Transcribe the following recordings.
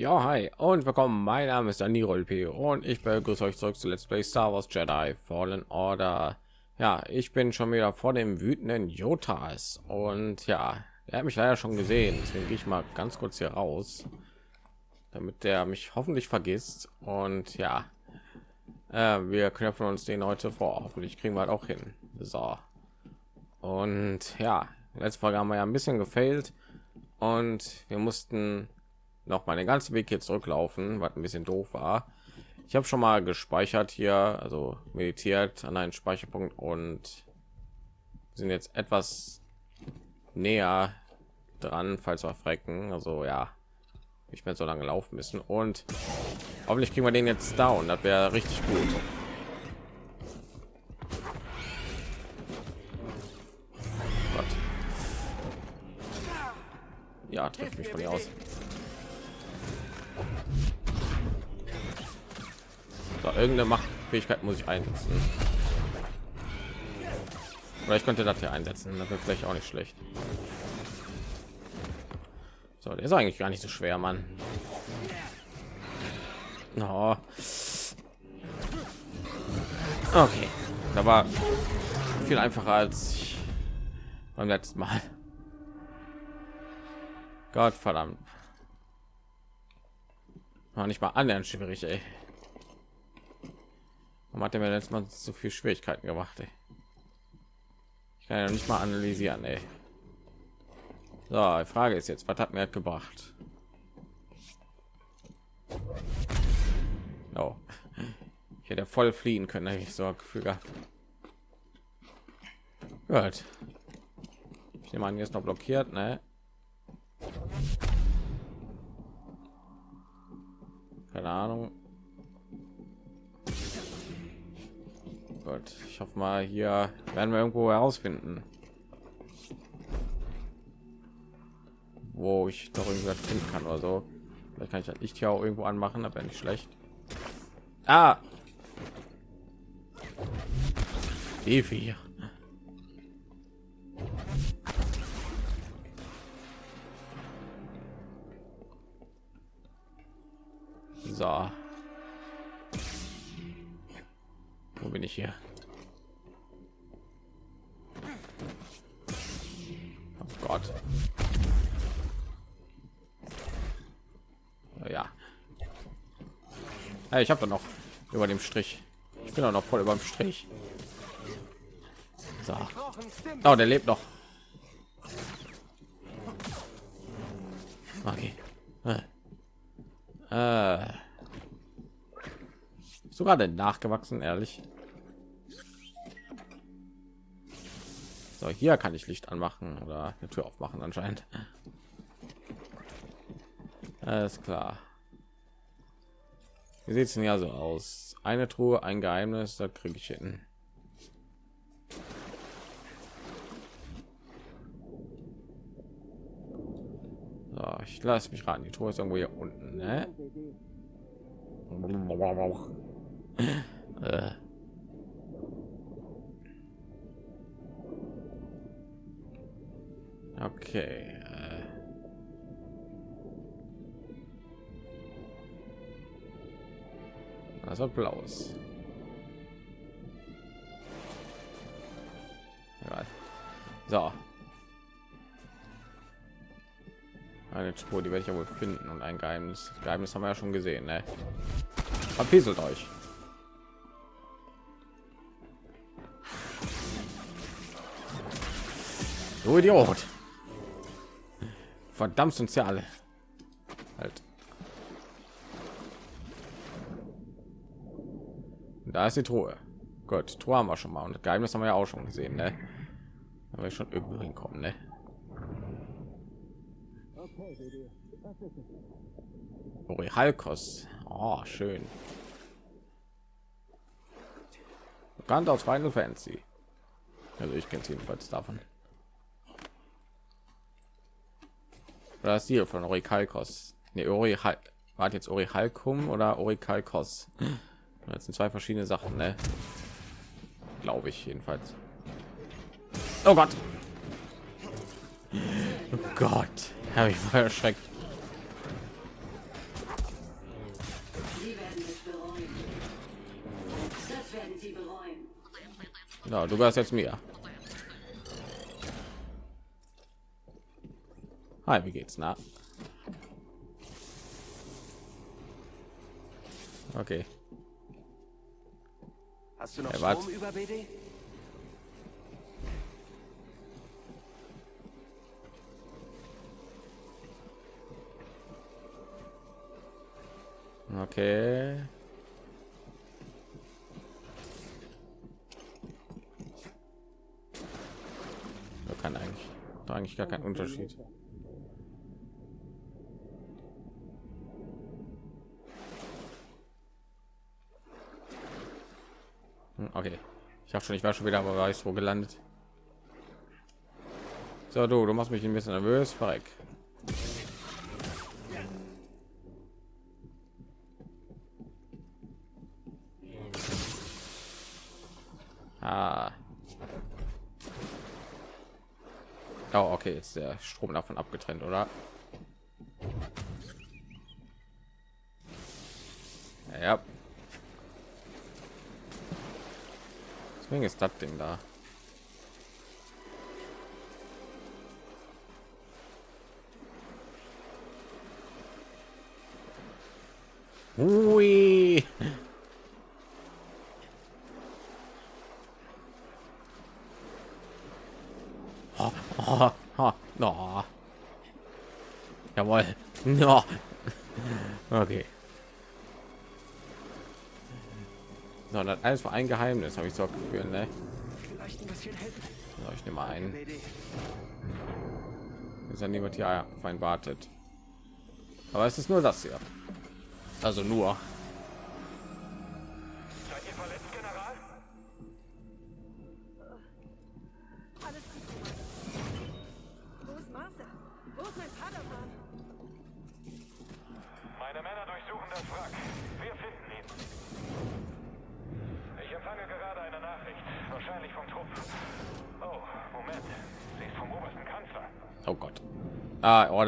Ja, hi und willkommen. Mein Name ist Daniel P. und ich begrüße euch zurück zu Let's Play Star Wars Jedi Fallen Order. Ja, ich bin schon wieder vor dem wütenden Jotas und ja, er hat mich leider schon gesehen. Deswegen gehe ich mal ganz kurz hier raus, damit der mich hoffentlich vergisst. Und ja, äh, wir knöpfen uns den heute vor. Hoffentlich kriegen wir halt auch hin. So. Und ja, letzte Folge haben wir ja ein bisschen gefailt und wir mussten noch mal den ganzen Weg hier zurücklaufen, was ein bisschen doof war. Ich habe schon mal gespeichert hier, also meditiert an einen Speicherpunkt und sind jetzt etwas näher dran, falls wir frecken. Also ja, ich werde so lange laufen müssen und hoffentlich kriegen wir den jetzt down. Das wäre richtig gut. Gott. Ja, trifft mich von hier aus. So, irgendeine Machtfähigkeit muss ich einsetzen. Oder ich könnte das hier einsetzen. Das wird vielleicht auch nicht schlecht. So, der ist eigentlich gar nicht so schwer, Mann. Oh. Okay, da war viel einfacher als beim letzten Mal. Gott verdammt. War nicht mal annähernd schwierig, ey. Warum hat er mir letztes Mal so viel Schwierigkeiten gemacht? Ey? Ich kann ja nicht mal analysieren. Ey. So, die Frage ist jetzt, was hat mir gebracht? Oh. Ich hätte voll fliehen können, hätte ich so Gefühl gehabt. Gut. Ich nehme an, jetzt noch blockiert, ne? Keine Ahnung. Gott, ich hoffe mal, hier werden wir irgendwo herausfinden, wo ich doch irgendwas finden kann oder so. Vielleicht kann ich das Licht hier auch irgendwo anmachen, aber nicht schlecht. Ah, Evi. So. Wo bin ich hier? Oh Gott. Ja. Hey, ich habe da noch über dem Strich. Ich bin auch noch voll über dem Strich. So. Oh, der lebt noch. Okay. Äh. Sogar denn nachgewachsen, ehrlich. So, hier kann ich Licht anmachen oder eine Tür aufmachen anscheinend. Alles klar. Wie sieht es denn ja so aus? Eine Truhe, ein Geheimnis, da kriege ich hin. So, ich lasse mich raten, die Truhe ist irgendwo hier unten, ne? äh. Okay. Also blaues. So. Eine Spur, die werde ich ja wohl finden und ein Geheimnis. Geheimnis haben wir ja schon gesehen, ne? Verpieselt euch. Du Idiot. Verdammt uns ja alle. Halt. Da ist die Truhe. Gut, Truhe haben wir schon mal. Und Geheimnis haben wir ja auch schon gesehen, ne? Aber ich schon irgendwo hinkommen, ne? Halkos. Oh, schön. Bekannt aus Final Fantasy. Also ich kenne jedenfalls davon. Das hier von Orikalkos. Ne, Ori war jetzt Orihalkum oder Orikalkos. Das sind zwei verschiedene Sachen, ne? Glaube ich jedenfalls. Oh Gott. Oh Gott. Habe ich mal erschreckt. Bereuen. Ja, du gehörst jetzt mir. Hi, wie geht's? Na? Okay. Hast du noch Hey? Strom über BD? Okay. Da kann eigentlich, da eigentlich gar kein Unterschied. Ich habe schon, ich war schon wieder, aber weiß wo gelandet. So, du, du machst mich ein bisschen nervös, verreck. Ah. Oh, okay, ist der Strom davon abgetrennt, oder? No. Jawohl. No. Okay. So, das alles war ein Geheimnis, habe ich so gefühlt, ne? Ich nehme ein. Ist ja niemand hier auf einen wartet. Aber es ist nur das hier. Also nur.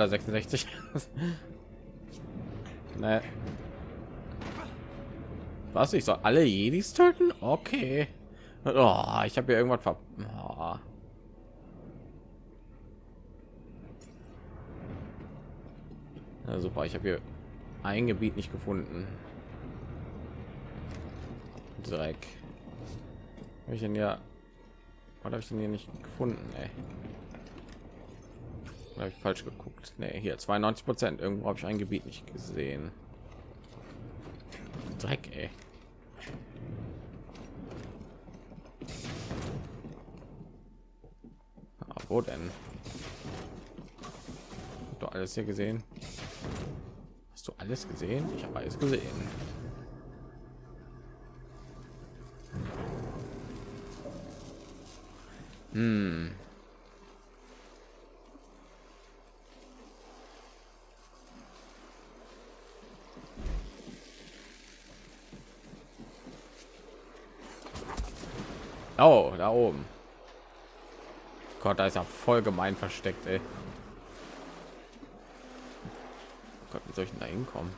Order 66. ne. Was? Ich soll alle Jedis töten? Okay. Oh, ich habe hier irgendwas ver... Oh. Ja, super, ich habe hier ein Gebiet nicht gefunden. Dreck. Habe ich denn ja... Was habe ich denn hier nicht gefunden, ey? habe ich falsch geguckt nee, hier 92 prozent. Irgendwo habe ich ein gebiet nicht gesehen. Dreck ey. Ah, wo denn? Hast du alles hier gesehen? Hast du alles gesehen? Ich habe alles gesehen. Hm. Oh, da oben. Gott, da ist ja voll gemein versteckt, ey. Oh Gott, wie soll ich denn da hinkommen?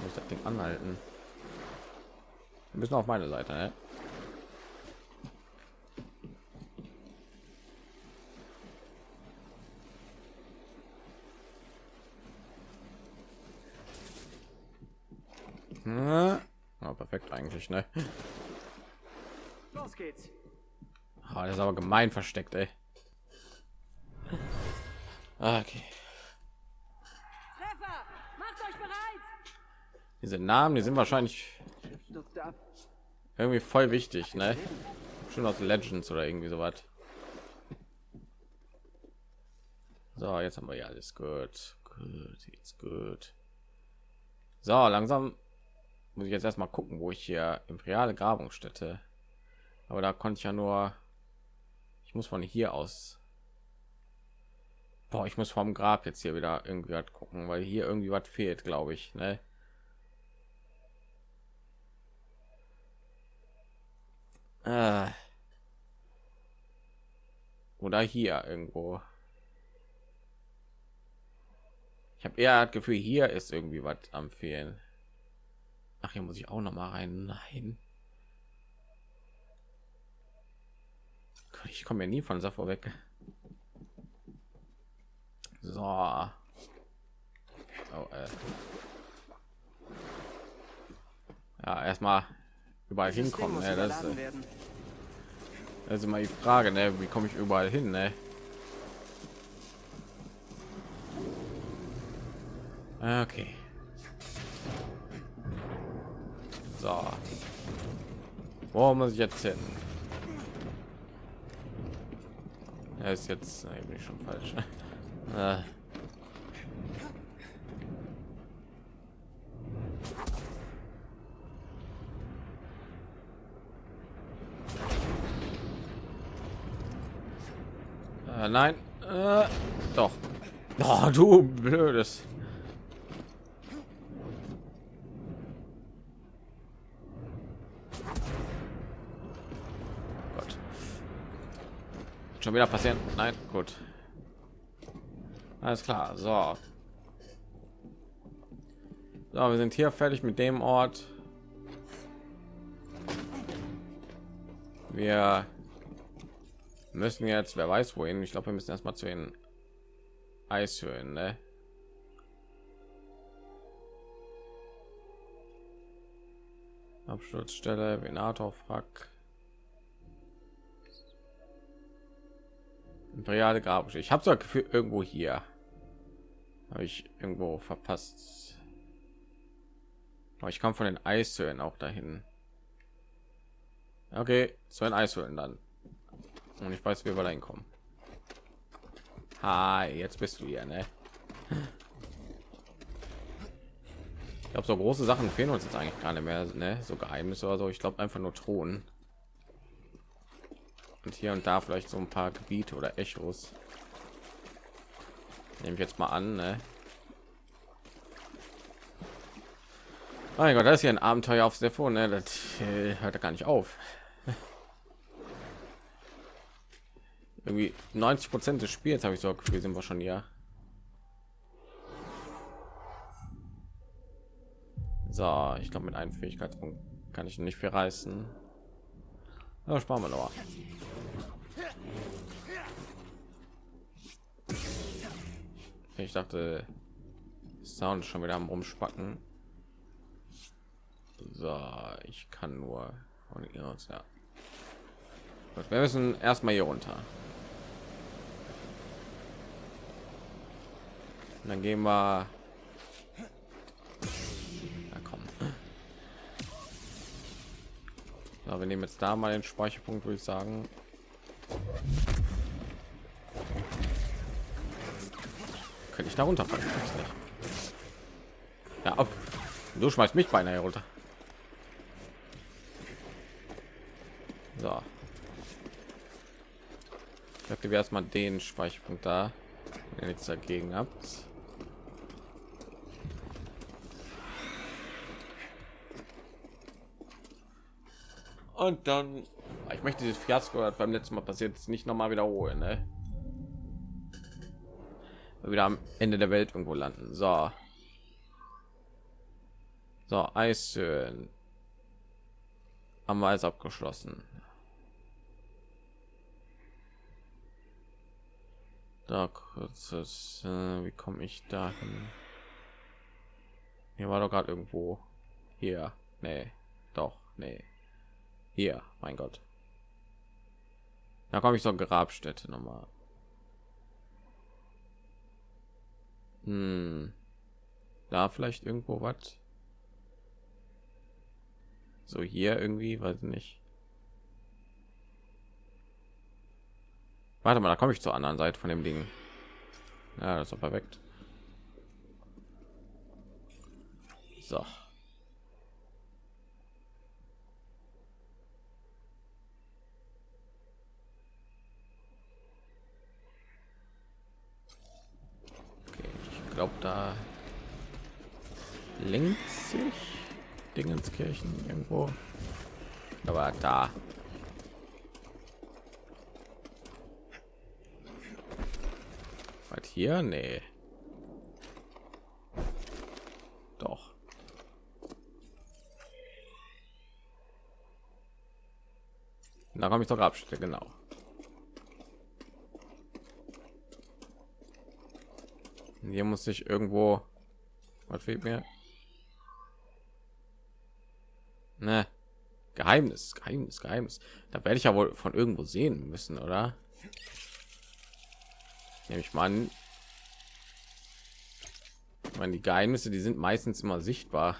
Muss ich das Ding anhalten? Wir müssen auf meine Seite, ne? Ja, perfekt eigentlich, ne? Los geht's. Ah, das ist aber gemein versteckt, ey. Ah, Okay. Treffer! Macht euch bereit! Diese Namen, die sind wahrscheinlich irgendwie voll wichtig, ne? Schon aus Legends oder irgendwie so was. So, jetzt haben wir ja alles gut. Gut, jetzt gut. So, langsam muss ich jetzt erstmal gucken, wo ich hier imperiale Grabungsstätte. Aber da konnte ich ja nur. Ich muss von hier aus. Boah, ich muss vom Grab jetzt hier wieder irgendwie was gucken, weil hier irgendwie was fehlt, glaube ich. Ne? Äh. Oder hier irgendwo. Ich habe eher das Gefühl, hier ist irgendwie was am Fehlen. Ach, hier muss ich auch noch mal rein. Nein. Ich komme ja nie von Sappho weg. So. Oh, äh. Ja, erstmal überall System hinkommen. Ne? Das, werden. das ist immer die Frage, ne? wie komme ich überall hin? Ne? Okay. So. Wo muss ich jetzt hin? Er ist jetzt bin ich schon falsch. äh. Äh, nein, äh, doch. Oh, du blödes. Schon wieder passieren? Nein, gut. Alles klar. So. So, wir sind hier fertig mit dem Ort. Wir müssen jetzt, wer weiß wohin. Ich glaube, wir müssen erstmal zu den Eishöhlen, ne? Absturzstelle, Venator, Frack. Imperiale Grab. Ich habe so Gefühl irgendwo hier. Habe ich irgendwo verpasst. Aber ich komme von den Eishöhlen auch dahin. Okay, zu den Eishöhlen dann. Und ich weiß, wie wir da hinkommen. Hi, jetzt bist du hier, ne? Ich glaube, so große Sachen fehlen uns jetzt eigentlich gar nicht mehr, ne? So Geheimnisse oder so. Ich glaube einfach nur Thronen. Und hier und da vielleicht so ein paar Gebiete oder Echos. Nehme ich jetzt mal an, ne? Mein Gott, das ist hier ein Abenteuer aufs Telefon, ne? Das äh, hört gar nicht auf. Irgendwie 90 Prozent des Spiels habe ich so Gefühl, sind wir schon hier. So, ich glaube, mit einem Fähigkeitspunkt kann ich nicht viel reißen. Ja, sparen wir noch. Ich dachte, Sound schon wieder am rumspacken. So, ich kann nur von ihr aus, ja. Gut, wir müssen erstmal hier runter. Und dann gehen wir. So, wir nehmen jetzt da mal den Speicherpunkt, würde ich sagen. Könnte ich da runterfallen? Ja, ab. Du schmeißt mich beinahe runter. So. Ich aktiviere erstmal den Speicherpunkt da, wenn ihr nichts dagegen habt. Und dann, ich möchte dieses Fiasko das beim letzten Mal passiert nicht noch mal wiederholen, ne? Wieder am Ende der Welt irgendwo landen. So, so Eishöhlen haben wir alles abgeschlossen. Da kurzes, äh, wie komme ich dahin? Hier war doch gerade irgendwo hier. Nee, doch, nee. Hier, mein Gott. Da komme ich zur Grabstätte noch mal. Hm. Da vielleicht irgendwo was? So hier irgendwie, weiß nicht. Warte mal, da komme ich zur anderen Seite von dem Ding. Ja, das ist perfekt. So. glaube da links sich Dingenskirchen irgendwo. Aber da. Was hier? Nee. Doch. Da komme ich doch abstellen, genau. Hier muss ich irgendwo. Was fehlt mir? Ne. Geheimnis, Geheimnis, Geheimnis. Da werde ich ja wohl von irgendwo sehen müssen, oder? Nehme ich mal an. Ich meine, die Geheimnisse, die sind meistens immer sichtbar.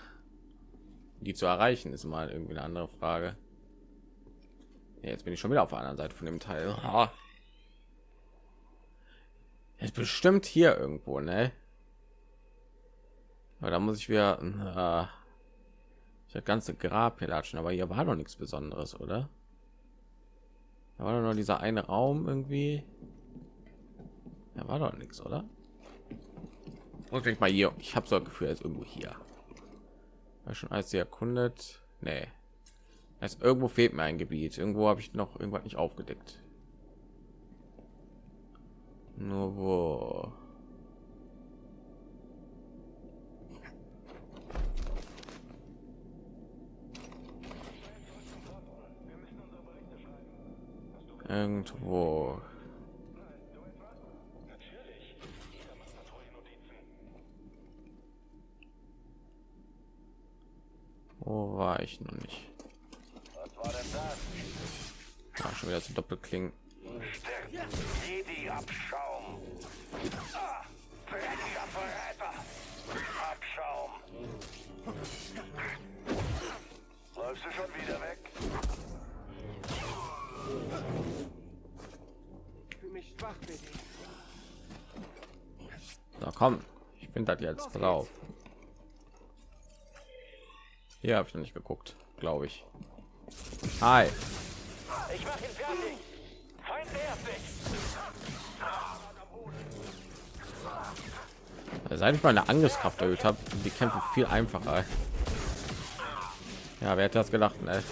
Die zu erreichen, ist mal irgendwie eine andere Frage. Ja, jetzt bin ich schon wieder auf der anderen Seite von dem Teil. Ah. Bestimmt hier irgendwo, ne? Aber da muss ich wieder äh, das ganze Grab hier latschen, aber hier war doch nichts Besonderes, oder? Da war doch nur dieser eine Raum irgendwie. Da war doch nichts, oder? Und ich mal hier. Ich habe so ein Gefühl, als irgendwo hier. War schon alles erkundet. Nee. Also irgendwo fehlt mir ein Gebiet. Irgendwo habe ich noch irgendwas nicht aufgedeckt. Nur wo? Irgendwo. Wo war ich noch nicht? Was war denn das? Ah, schon wieder zu Doppelklingen. Jedi-Abschaum. Ah, dreckiger Verräter. Abschaum. Läufst du schon wieder weg? Ich fühle mich schwach, Billy. Na komm, ich bin das jetzt drauf. Hier habe ich noch nicht geguckt, glaube ich. Hi. Ich mach ihn fertig. Feind nähert Seit ich meine Angriffskraft erhöht habe, die Kämpfe viel einfacher. Ja, wer hätte das gedacht? Ne?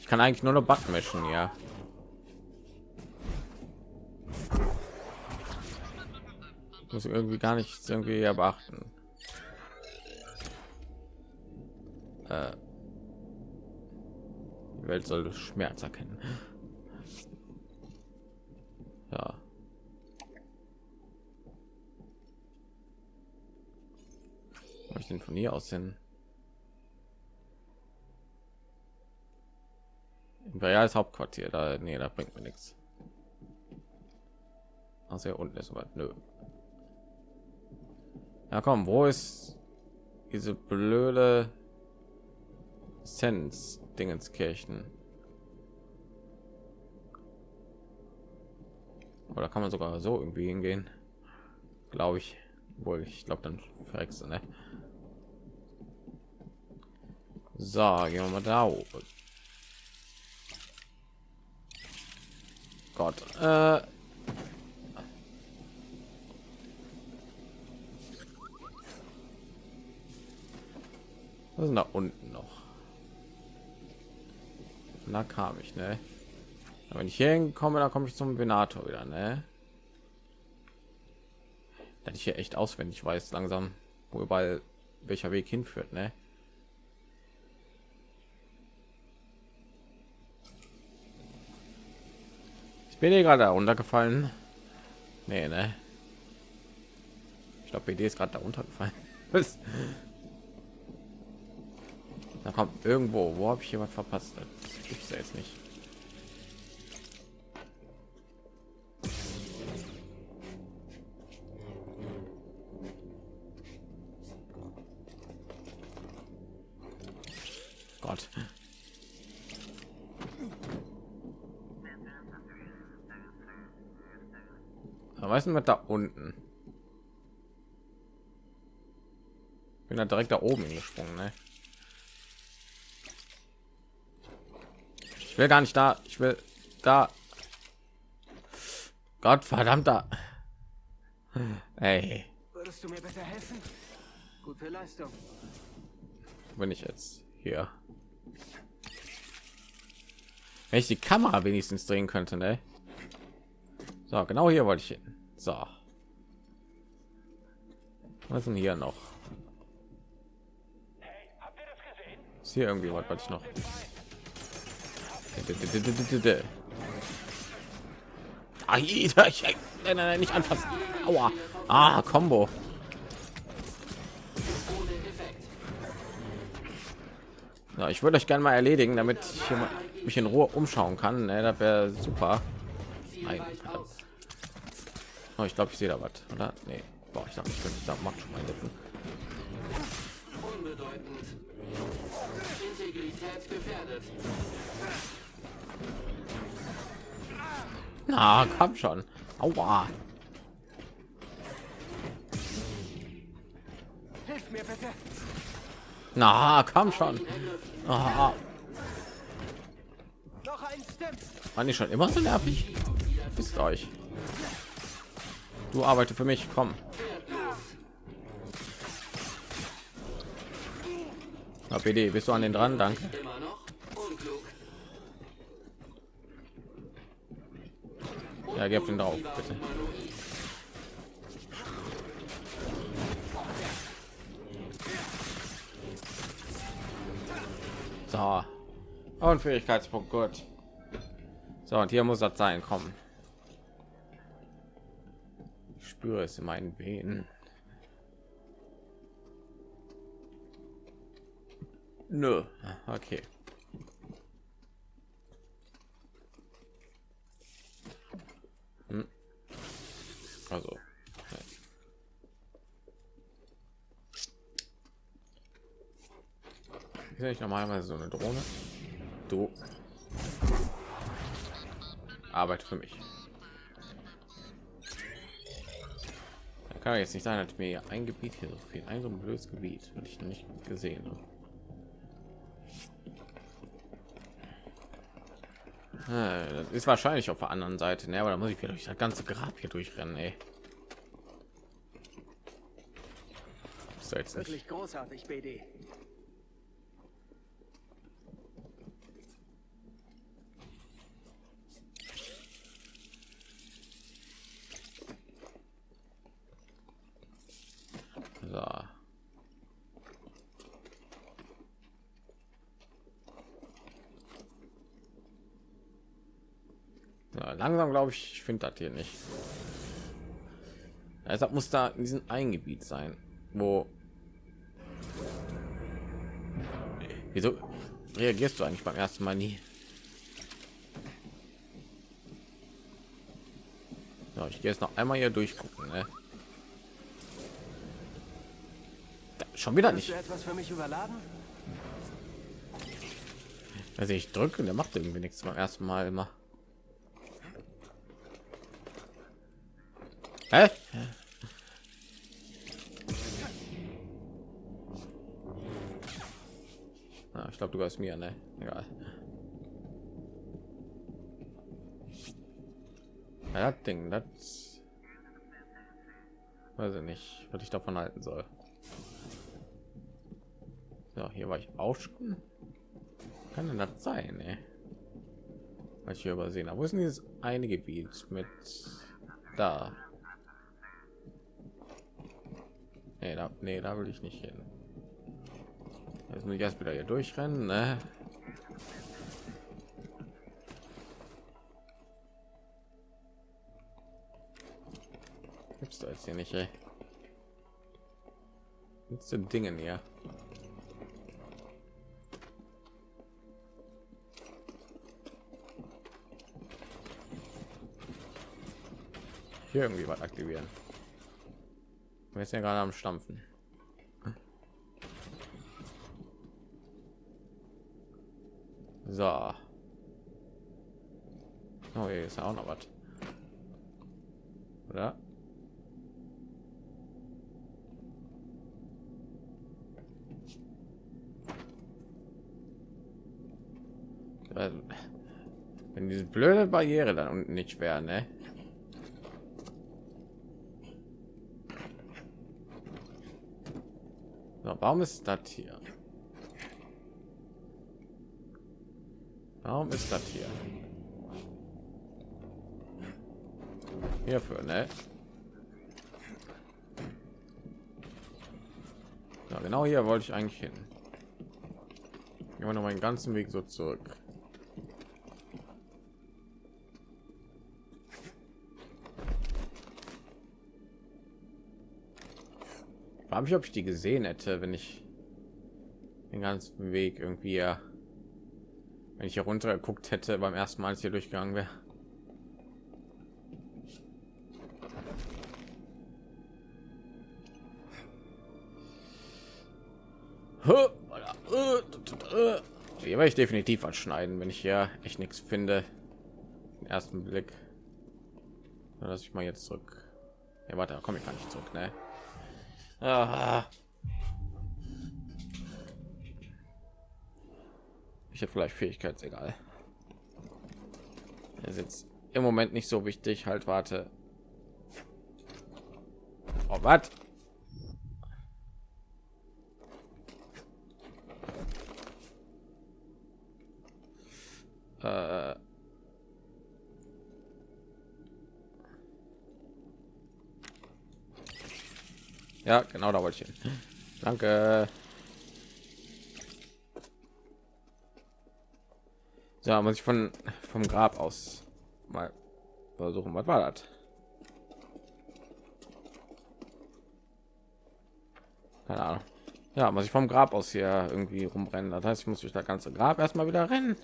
Ich kann eigentlich nur noch mischen, ja. Muss irgendwie gar nichts irgendwie beachten. Äh, die Welt soll Schmerz erkennen. Ja. Habe ich den von hier aus hin? Imperiales Hauptquartier, da nee, da bringt mir nichts. Also hier unten ist was, nö. Ja, komm, wo ist diese blöde Sens Dingenskirchen? Oder kann man sogar so irgendwie hingehen? Glaube ich. Wohl, ich glaube dann verreckst du, ne? So, gehen wir mal da oben. Gott. Äh, was ist da unten noch? Da kam ich, ne? Wenn ich hier hinkomme, dann komme ich zum Venator wieder, ne? Dass ich hier echt auswendig weiß, langsam, wo überall welcher Weg hinführt, ne? Ich bin hier gerade runtergefallen. Nee, ne? Ich glaube, BD ist gerade da runtergefallen. Was? Da kommt irgendwo. Wo habe ich jemand verpasst? Das gibt's ja jetzt nicht. Was da unten? Bin da direkt da oben gesprungen, ne? Ich will gar nicht da. Ich will da. Gott verdammter. Ey, Würdest du mir bitte helfen? Gute Leistung. bin ich jetzt hier? Wenn ich die Kamera wenigstens drehen könnte, ne? So, genau hier wollte ich hin. So. Was denn hier noch? Ist hier irgendwie was, was ich noch? Ah, ich, nein, nein, nicht anfassen. Aua. Ah, Combo. Ja, ich würde euch gerne mal erledigen, damit ich mich in Ruhe umschauen kann. Ne, das wäre super. Nein, verdammt. Oh, ich glaube, ich sehe da was, oder? Nee. Boah, ich dachte, ich könnte da macht schon mal helfen. Unbedeutend. Integrität gefährdet. Na, komm schon. Aua. Hilf mir bitte. Na, komm schon. Ah, Noch ein Step. waren die schon immer so nervig? Wisst euch. Du arbeite für mich, komm. Na, BD, bist du an den dran? Danke. Ja, gib den drauf, bitte. So. Und Fähigkeitspunkt, gut. So, und hier muss das sein, kommen. Spüre es in meinen Venen. Nö, okay. Hm. Also. Ist ja nicht normalerweise so eine Drohne? Du. Arbeit für mich. Kann jetzt nicht sein, dass mir ein Gebiet hier so viel, ein so ein blödes Gebiet, und ich noch nicht gesehen habe. Ah, Das ist wahrscheinlich auf der anderen Seite, ne? aber da muss ich wieder durch das ganze Grab hier durchrennen, ey. Ist doch jetzt nicht. Wirklich großartig, BD. Langsam glaube ich, ich finde das hier nicht. Deshalb muss da in diesem Eingebiet sein, wo. Wieso reagierst du eigentlich beim ersten Mal nie? Ja, ich gehe jetzt noch einmal hier durchgucken. Ne? Da, schon wieder nicht. etwas für mich überladen? Also ich drücke, der macht irgendwie nichts beim ersten Mal immer. Hä? Ah, ich glaube, du hast mir, ne? Egal. Ja, das Ding, das weiß ich nicht, was ich davon halten soll. Ja, hier war ich auch schon. Kann denn das sein, ey? Was ich hier übersehen habe. Wo ist denn dieses eine Gebiet mit da? Nee, da, nee, da will ich nicht hin. Jetzt muss ich erst wieder hier durchrennen, ne? Gibt's da jetzt hier nicht, ey? Gibt's denn Dingen hier? Hier irgendwie was aktivieren. Wir sind ja gerade am Stampfen. So. Oh, hier ist ja auch noch was. Oder? Äh, Wenn diese blöde Barriere dann unten nicht wäre, ne? Warum ist das hier? Warum ist das hier? Hierfür, ne? Ja, genau hier wollte ich eigentlich hin. Immer noch meinen ganzen Weg so zurück. Frage mich, ob ich die gesehen hätte, wenn ich den ganzen Weg irgendwie, äh, wenn ich hier runter geguckt hätte beim ersten Mal, als hier durchgegangen wäre. Hier werde ich definitiv was schneiden, wenn ich hier echt nichts finde. Den ersten Blick. Na, Lass ich mal jetzt zurück. Ja, warte, komme ich gar nicht zurück, ne? Ah. Ich habe vielleicht Fähigkeitsegal. Das ist jetzt im Moment nicht so wichtig. Halt, warte. Oh, was? Äh. Ja, genau da wollte ich hin. Danke. Ja, muss ich von vom Grab aus mal versuchen. Was war das? Keine Ahnung. Ja, muss ich vom Grab aus hier irgendwie rumrennen. Das heißt, ich muss durch das ganze Grab erstmal wieder rennen.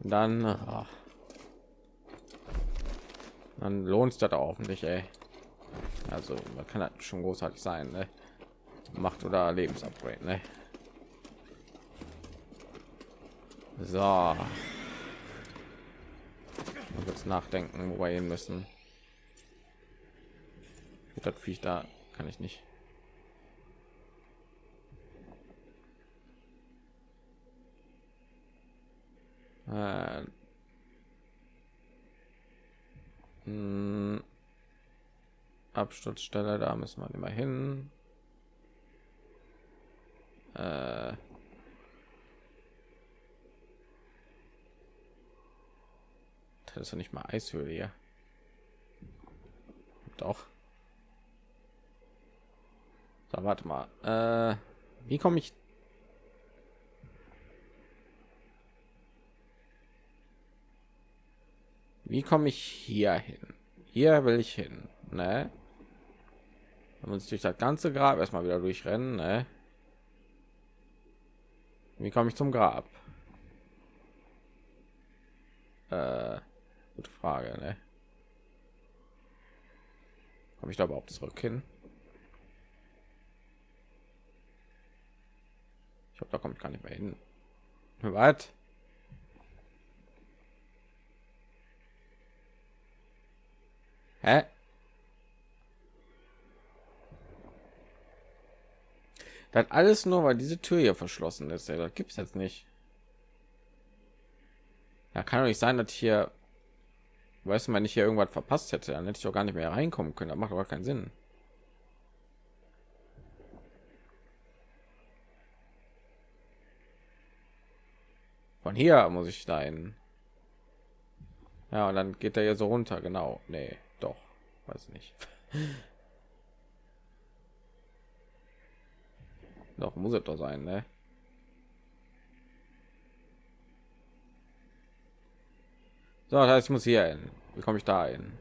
Und dann, ach. dann lohnt es das auch nicht, ey. Also, man kann das schon großartig sein, ne? Macht oder Lebensupgrade, ne? So. Mal kurz nachdenken, wo wir hin müssen. Das Viech da kann ich nicht. Äh, Absturzstelle, da müssen wir immer hin. Äh, das ist ja nicht mal Eishöhle hier. Doch. So, warte mal. Äh, wie komme ich Wie komme ich hier hin? Hier will ich hin, ne? Man muss durch das ganze Grab erstmal wieder durchrennen, ne? Wie komme ich zum Grab? Äh, gute Frage, ne? Komme ich da überhaupt zurück hin? Ich glaube, da komme ich gar nicht mehr hin. Was? Hä? Das alles nur, weil diese Tür hier verschlossen ist. Das gibt es jetzt nicht. Ja, kann doch nicht sein, dass hier, weiß man nicht hier irgendwas verpasst hätte. Dann hätte ich auch gar nicht mehr reinkommen können. Das macht aber keinen Sinn. Von hier muss ich dahin. Ja, und dann geht er ja so runter. Genau. Nee doch weiß nicht doch muss es doch sein ne? so das heißt ich muss hier hin wie komme ich da hin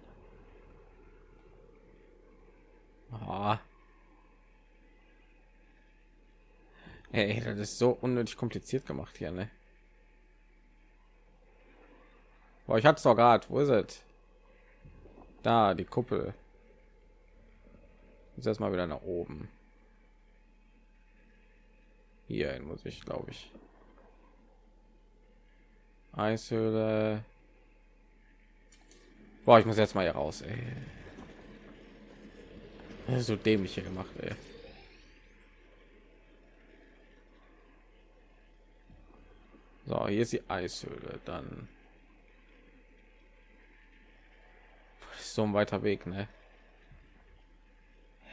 ah. Hey, das ist so unnötig kompliziert gemacht hier ne Boah, ich hatte es doch gerade wo ist es da, die Kuppel. Jetzt erstmal wieder nach oben. Hier muss ich, glaube ich. Eishöhle. Boah, ich muss jetzt mal hier raus. Ey. So dämlich hier gemacht. Ey. So, hier ist die Eishöhle. Dann so ein weiter Weg, ne?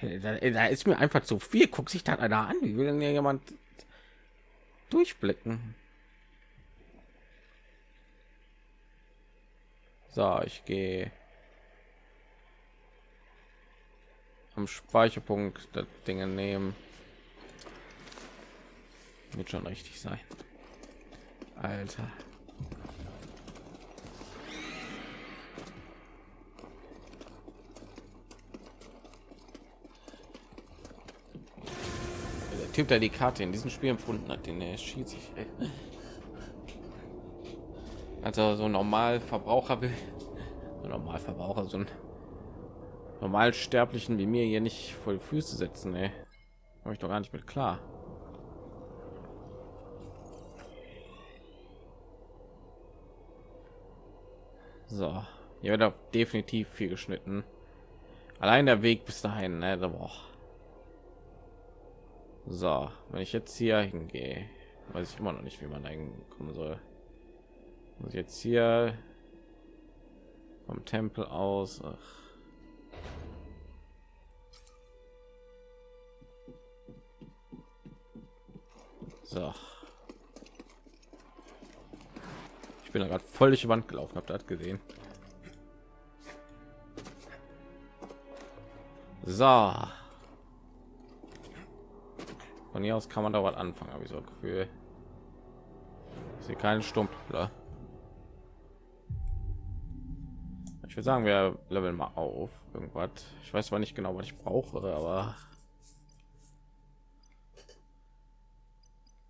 Da, ist mir einfach zu viel. Guckt sich da einer an. Wie will denn jemand durchblicken? So, ich gehe am Speicherpunkt das Dinge nehmen. Wird schon richtig sein. Alter. Typ, der die Karte in diesem Spiel empfunden hat, den er schießt sich. Also so normal Verbraucher will, so normal Verbraucher, so ein normal Sterblichen wie mir hier nicht voll Füße setzen. Komme ich doch gar nicht mit klar. So, hier wird auch definitiv viel geschnitten. Allein der Weg bis dahin, ne? Boah. So, wenn ich jetzt hier hingehe, weiß ich immer noch nicht, wie man hinkommen soll. Muss jetzt hier vom Tempel aus. Ach. So. Ich bin da gerade voll durch die Wand gelaufen, habt ihr das gesehen? So. Von hier aus kann man da was anfangen, habe ich so ein Gefühl. Sehe keinen Stumpfler. Ich würde sagen, wir leveln mal auf irgendwas. Ich weiß zwar nicht genau, was ich brauche, aber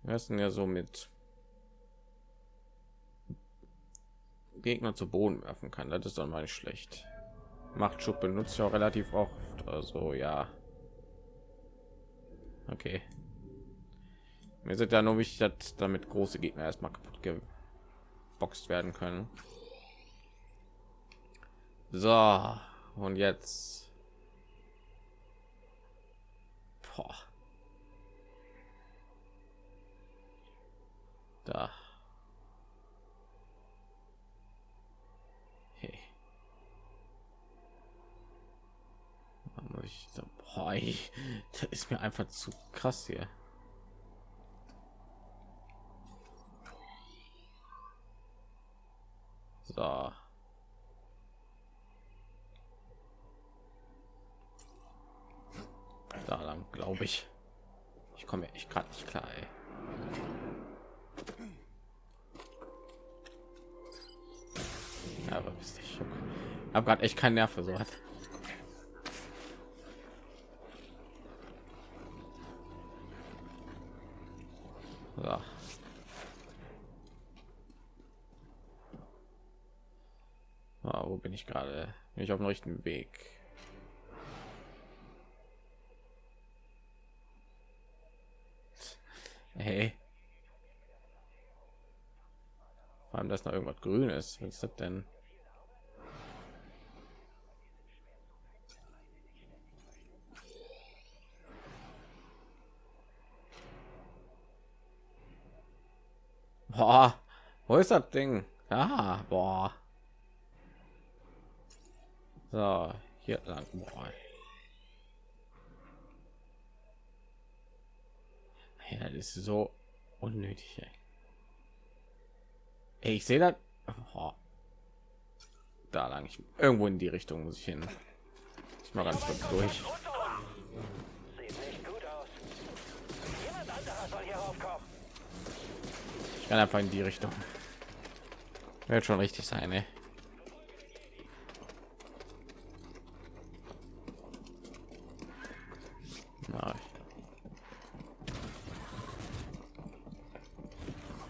wir sind ja so mit Gegner zu Boden werfen kann. Das ist dann mal nicht schlecht. Machtschub benutzt ja auch relativ oft. Also ja. Okay. Mir sind ja nur wichtig, dass damit große Gegner erstmal kaputt geboxt werden können. So, und jetzt. Boah. Da. Boah, ich, das ist mir einfach zu krass hier. So. Da lang, glaube ich. Ich komme ich gerade nicht klar. Ey. Ja, aber bist ich habe gerade echt keinen Nerv für so was. So. Wo bin ich gerade? Bin ich auf dem richtigen Weg? Hey. Vor allem, dass noch irgendwas grün ist. Was ist das denn? Boah, wo ist das Ding? Ah, boah. So, hier lang. Boah. Ja, das ist so unnötig. Ey. Ey, ich sehe das. Oh. Da lang. Ich, irgendwo in die Richtung muss ich hin. Ich mal ganz kurz durch. Ich kann einfach in die Richtung. Wird schon richtig sein, ey.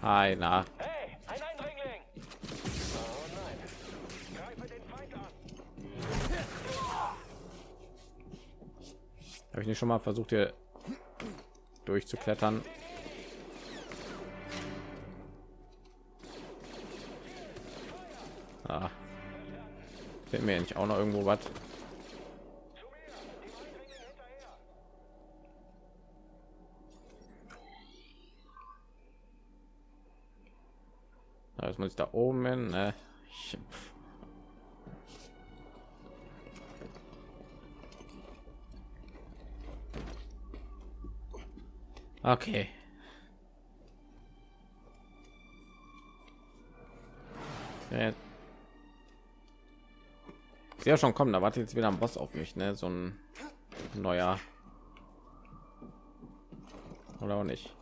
Hi, na. Hey, ein Eindringling! Oh nein. Greife den Feind an. Habe ich nicht schon mal versucht hier durchzuklettern? Ah. Fehlt mir nicht auch noch irgendwo was? Das muss ich da oben hin. Ne? Ich, okay. Ja schon kommen, da wartet jetzt wieder ein Boss auf mich, ne? So ein neuer oder auch nicht.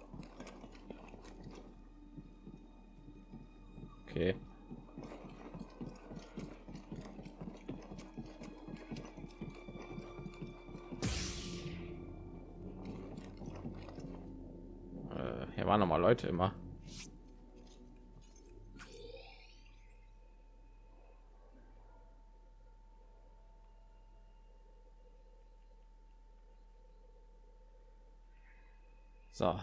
Leute immer. So,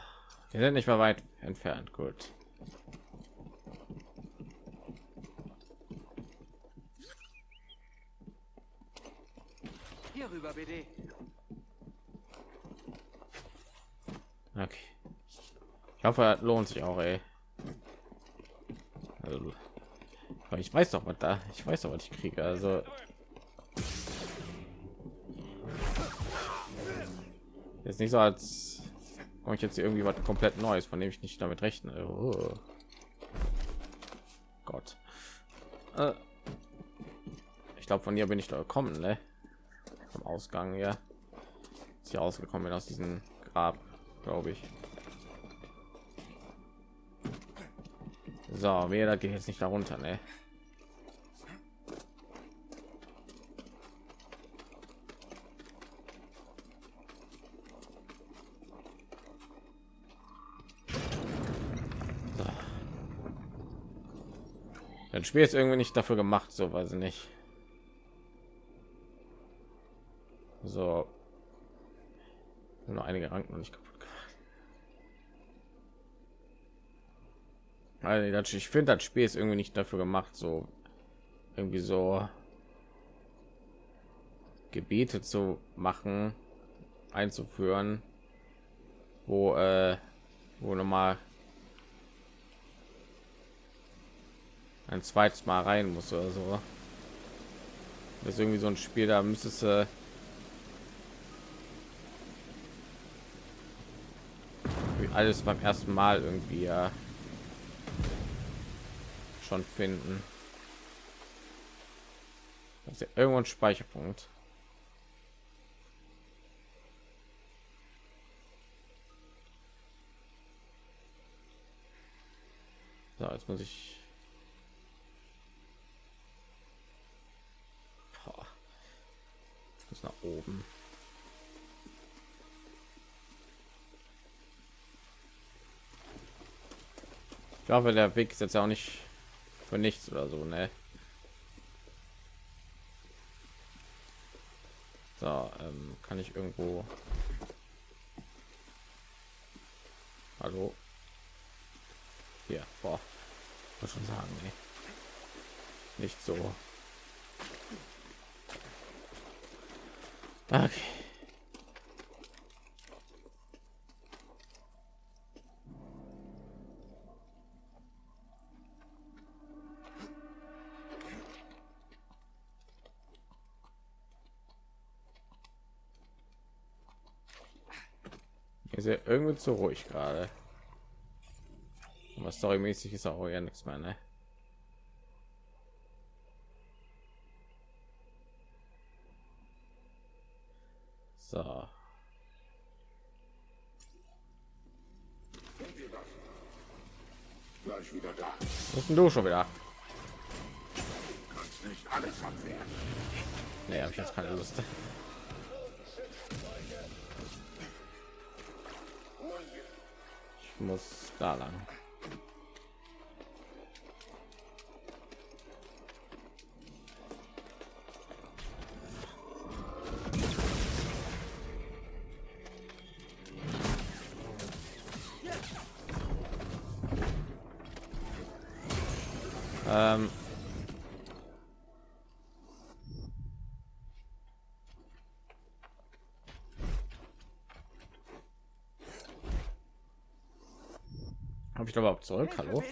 wir sind nicht mehr weit entfernt. Gut. Das lohnt sich auch, ey. Also, ich weiß doch, was da. Ich weiß doch, was ich kriege. Also jetzt nicht so, als komme ich jetzt irgendwie was komplett Neues, von dem ich nicht damit rechne. Oh. Gott. Äh. Ich glaube, von hier bin ich da gekommen, ne? Vom Ausgang, ja. Ist hier rausgekommen bin aus diesem Grab, glaube ich. So, mir da geht jetzt nicht darunter, ne? So. Das Spiel ist irgendwie nicht dafür gemacht, so weiß ich nicht. So. Nur einige Ranken nicht kaputt Also ich finde das Spiel ist irgendwie nicht dafür gemacht, so irgendwie so Gebete zu machen, einzuführen, wo äh, wo noch mal ein zweites Mal rein muss oder so. Das ist irgendwie so ein Spiel, da müsstest du alles beim ersten Mal irgendwie ja schon finden. Das ist ja irgendwo ein Speicherpunkt. So, jetzt muss ich muss nach oben. Ich hoffe, der Weg ist jetzt auch nicht für nichts oder so, ne? So, ähm, kann ich irgendwo Hallo? Hier, boah. Muss schon sagen, nee. Nicht so. Okay. Ist ja irgendwie zu ruhig gerade. Aber storymäßig ist auch ja nichts mehr, ne? So. Gleich wieder da. Was denn du schon wieder? Kannst nicht alles abwehren. Nee, habe ich jetzt keine Lust. Muss da lang. Habe ich da überhaupt zurück? Hallo?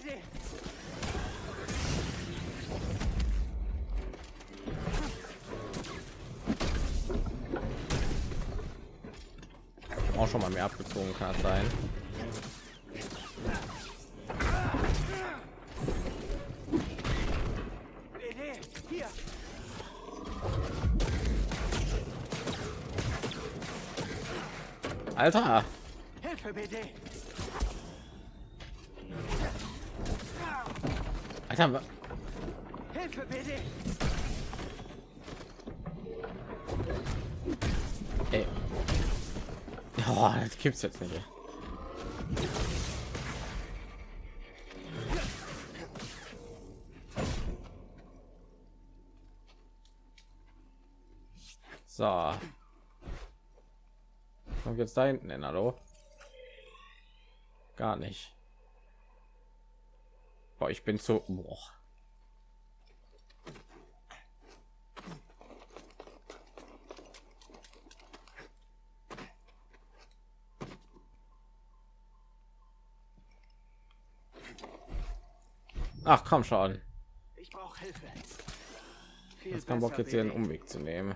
Auch schon mal mehr abgezogen kann sein. Alter, Hilfe, BD. Alter, Hilfe bitte. Ey. Oh, das gibt's jetzt nicht. So. Kommt jetzt da hinten hin, hallo? Gar nicht. Boah, ich bin zu. Boah. Ach komm schon. Ich brauche Hilfe. Viel Jetzt kein Bock jetzt hier einen. Umweg zu nehmen.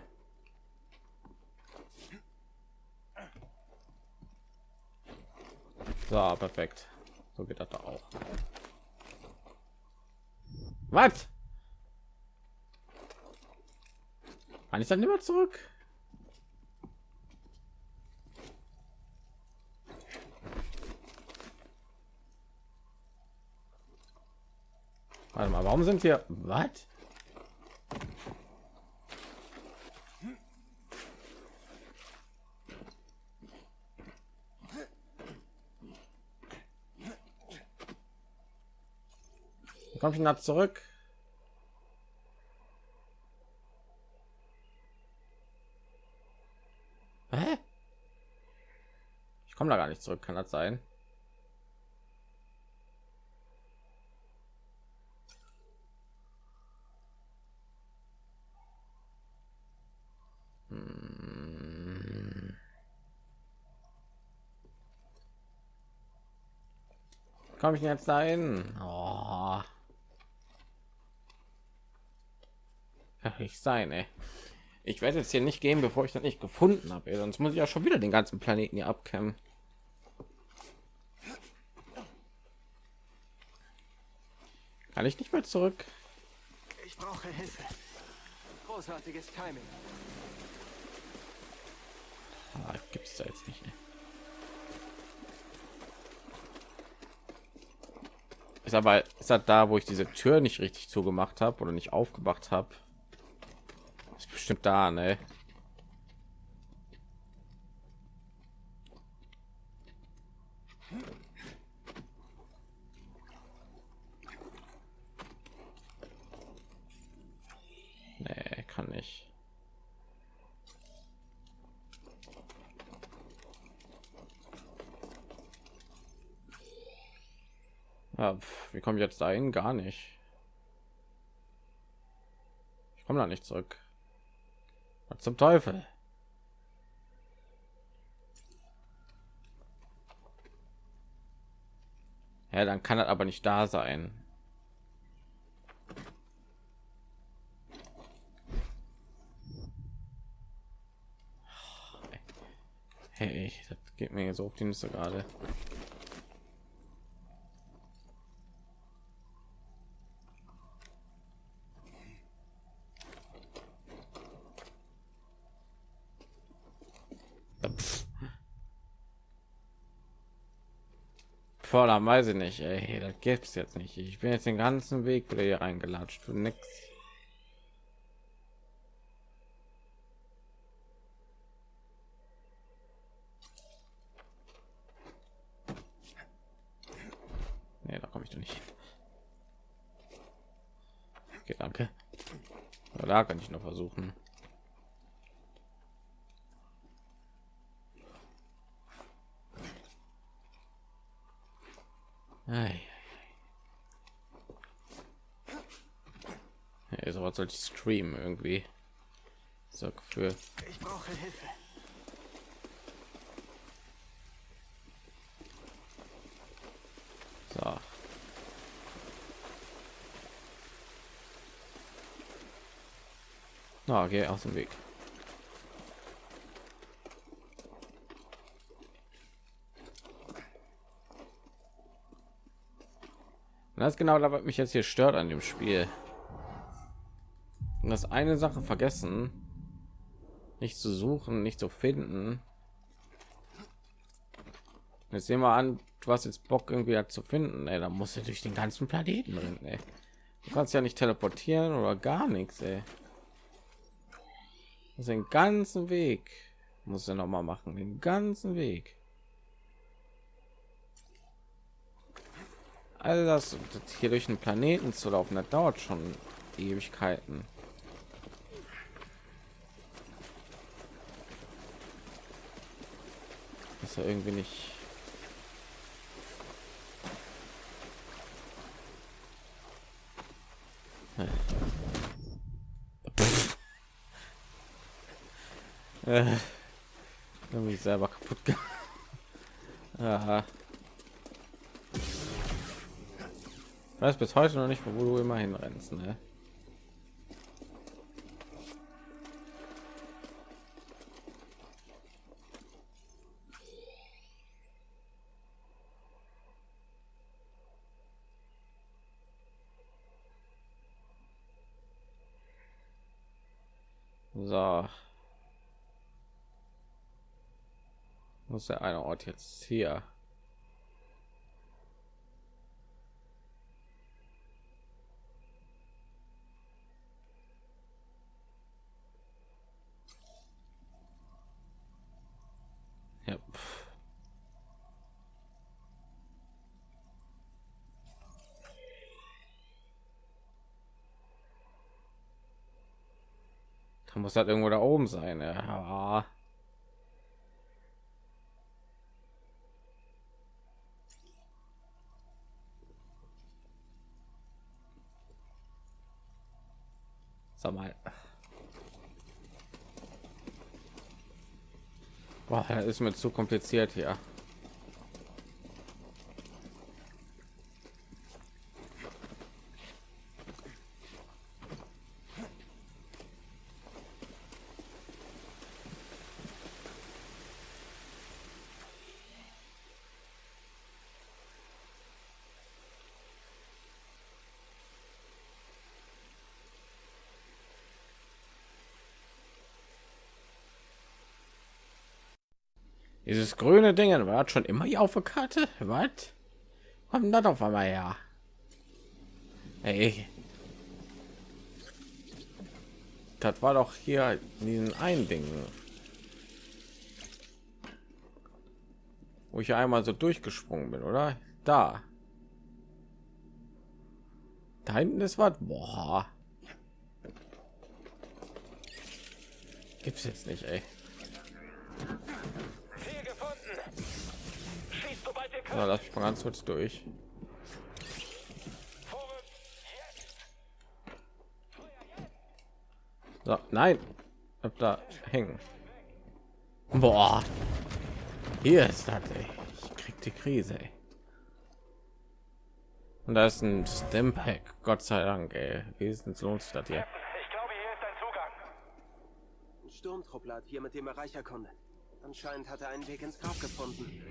So, perfekt. So geht das da auch. Was? Kann ich dann immer zurück? Warte mal, warum sind wir? Was? Komm ich nach zurück? Hä? Ich komme da gar nicht zurück, kann das sein? Hm. Komme ich jetzt dahin? Oh. Nicht sein, ey. Ich werde jetzt hier nicht gehen, bevor ich das nicht gefunden habe. ey. Sonst muss ich ja schon wieder den ganzen Planeten hier abkämmen. Kann ich nicht mehr zurück? Ich brauche Hilfe. Großartiges Timing. Ah, Gibt es da jetzt nicht. ey. Ist aber ist das da, wo ich diese Tür nicht richtig zugemacht habe oder nicht aufgemacht habe? Bestimmt da, ne? Nee, kann nicht. Ja, pf, wie komme ich jetzt dahin? Gar nicht. Ich komme da nicht zurück. Zum Teufel? Ja, dann kann das aber nicht da sein. Hey, das geht mir so auf die Nüsse gerade. Da weiß ich nicht, ey, das gibt's jetzt nicht. Ich bin jetzt den ganzen Weg wieder hier reingelatscht für nix. Nee, da komme ich doch nicht. Okay, danke. Da kann ich noch versuchen. Hey, so was soll ich streamen irgendwie? So für Ich brauche Hilfe. so. Na, geh aus dem Weg. Und das ist genau das, was mich jetzt hier stört an dem Spiel. Und das eine Sache vergessen, nicht zu suchen, nicht zu finden. Jetzt sehen wir an, du hast jetzt Bock irgendwie halt zu finden. Ey, da muss ja durch den ganzen Planeten rennen. Ey. Du kannst ja nicht teleportieren oder gar nichts. Ey. Das den ganzen Weg muss er noch mal machen, den ganzen Weg. Das, das hier durch den Planeten zu laufen, das dauert schon Ewigkeiten. Ist ja irgendwie nicht. Äh, irgendwie selber kaputt gemacht. Aha. Ich weiß bis heute noch nicht, wo du immer hinrennst, ne? So. Muss der eine Ort jetzt hier? Ja. pff. Da muss halt irgendwo da oben sein. Ja. Sag mal. Boah, das ist mir zu kompliziert hier. Dieses grüne Ding war schon immer hier auf der Karte. Was? Kommt das auf einmal her? Ey. Das war doch hier in diesen ein Ding. Wo ich einmal so durchgesprungen bin, oder? Da. Da hinten ist was. Boah. Gibt's jetzt nicht, ey. Na, lass mich mal ganz kurz durch. So, nein, Bleib da hängen. Boah, hier ist das. Ey. Ich krieg die Krise. Ey. Und da ist ein Stempack. Gott sei Dank. Ey. Wenigstens lohnt sich das hier. Ich glaube, hier ist ein Zugang. Ein Sturmtruppler hat hier mit dem Erreicher erkundet. Anscheinend hat er einen Weg ins Grab gefunden.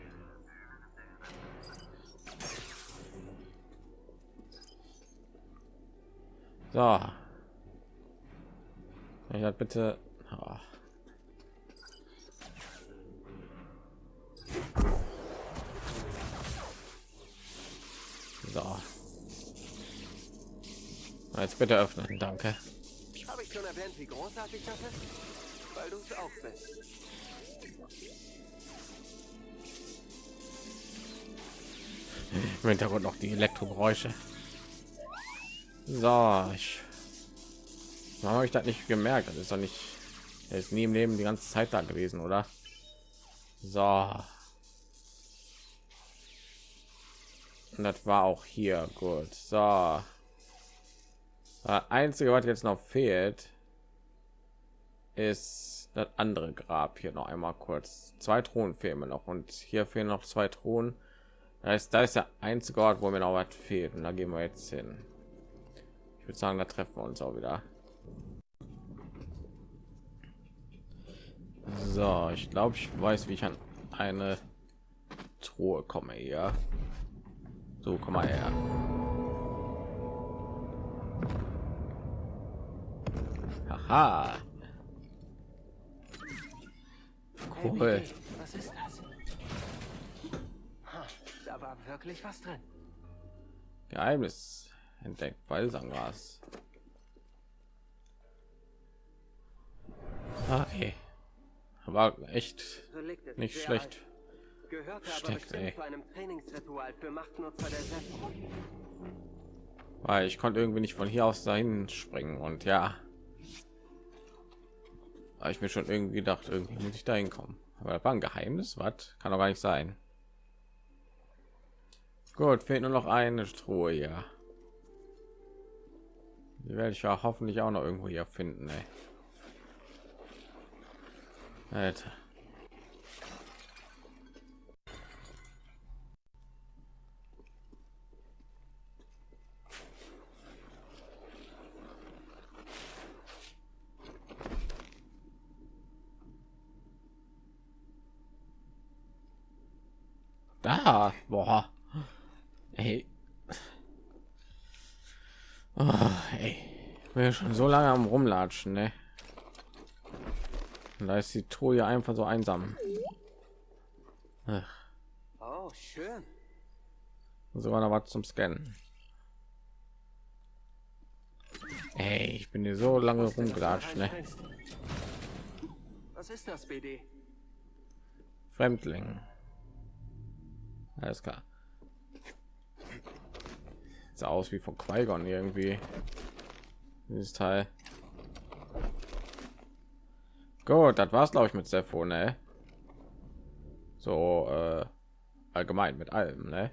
So. Ich halt bitte. Ah. So. Jetzt bitte öffnen, danke. Habe ich schon erwähnt, wie großartig das ist? Weil du es auch bist. Im Hintergrund noch die Elektrogeräusche. So, ich habe ich das nicht gemerkt? Das ist doch nicht. Er ist nie im Leben die ganze Zeit da gewesen, oder? So. Und das war auch hier gut. So. Das einzige, was jetzt noch fehlt, ist das andere Grab hier noch einmal kurz. Zwei Thronen fehlen mir noch und hier fehlen noch zwei Thronen. Das heißt, da ist der einzige Ort, wo mir noch was fehlt und da gehen wir jetzt hin. Ich würde sagen, da treffen wir uns auch wieder. So, ich glaube, ich weiß, wie ich an eine Truhe komme. Ja, so komm mal her. Haha. Cool. Was ist das? Da war wirklich was drin. Geheimnis entdeckt. Balsamgras. Ah, ey. Aber echt nicht schlecht. Steckt, ey. Weil ich konnte irgendwie nicht von hier aus dahin springen und ja. Aber ich mir schon irgendwie gedacht, irgendwie muss ich dahin kommen. Aber das war ein Geheimnis, was? Kann doch gar nicht sein. Gut, fehlt nur noch eine Truhe hier. Die werde ich ja hoffentlich auch noch irgendwo hier finden. Ey. Alter. Da, boah. Ey. Oh, ey. Ich bin ja schon so lange am rumlatschen, ne? Und da ist die Truhe einfach so einsam. Ach, Oh, schön. sogar noch was zum Scannen. Ey, ich bin hier so lange rumgelatscht, ne? Was ist das, BD? Fremdling. Alles klar. Sieht aus wie von Qui-Gon irgendwie. Dieses Teil. Gut, das war's glaube ich mit Sepho, ne? So äh, allgemein mit allem, ne?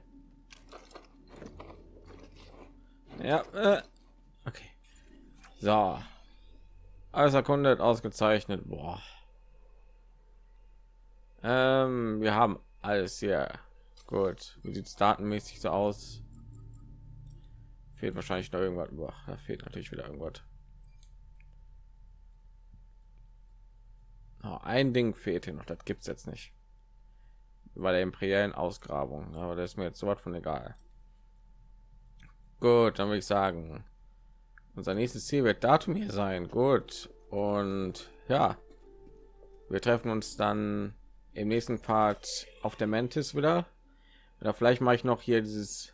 Ja, äh, okay. So. Alles erkundet, ausgezeichnet. Boah. Ähm, wir haben alles hier. Gut. Wie sieht es datenmäßig so aus? Fehlt wahrscheinlich noch irgendwas. Boah, da fehlt natürlich wieder irgendwas. Oh, ein Ding fehlt hier noch. Das gibt's jetzt nicht. Bei der imperialen Ausgrabung. Aber das ist mir jetzt so was von egal. Gut, dann würde ich sagen, unser nächstes Ziel wird Datum hier sein. Gut. Und ja, wir treffen uns dann im nächsten Part auf der Mantis wieder. Oder vielleicht mache ich noch hier dieses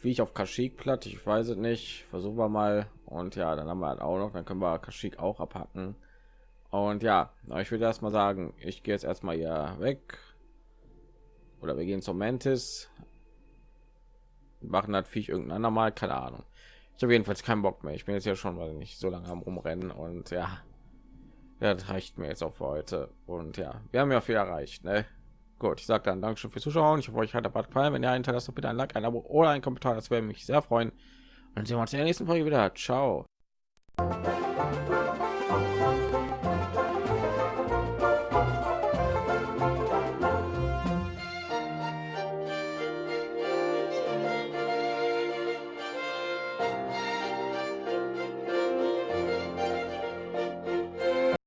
wie ich auf Kashyyyk platt. Ich weiß es nicht. Versuchen wir mal. Und ja, dann haben wir halt auch noch. Dann können wir Kashyyyk auch abhacken. Und ja, ich würde erst mal sagen, ich gehe jetzt erstmal hier weg. Oder wir gehen zum Mantis. Machen das Viech irgendein andermal, keine Ahnung. Ich habe jedenfalls keinen Bock mehr. Ich bin jetzt ja schon mal nicht so lange am rumrennen und ja, ja, das reicht mir jetzt auch für heute. Und ja, wir haben ja viel erreicht. Ne? Gut, ich sage dann Dankeschön fürs Zuschauen. Ich hoffe, euch hat der Bad gefallen. Wenn ihr einen Teil bitte ein Like, ein Abo oder ein Kommentar. Das wäre mich sehr freuen. Und sehen wir uns in der nächsten Folge wieder. Ciao.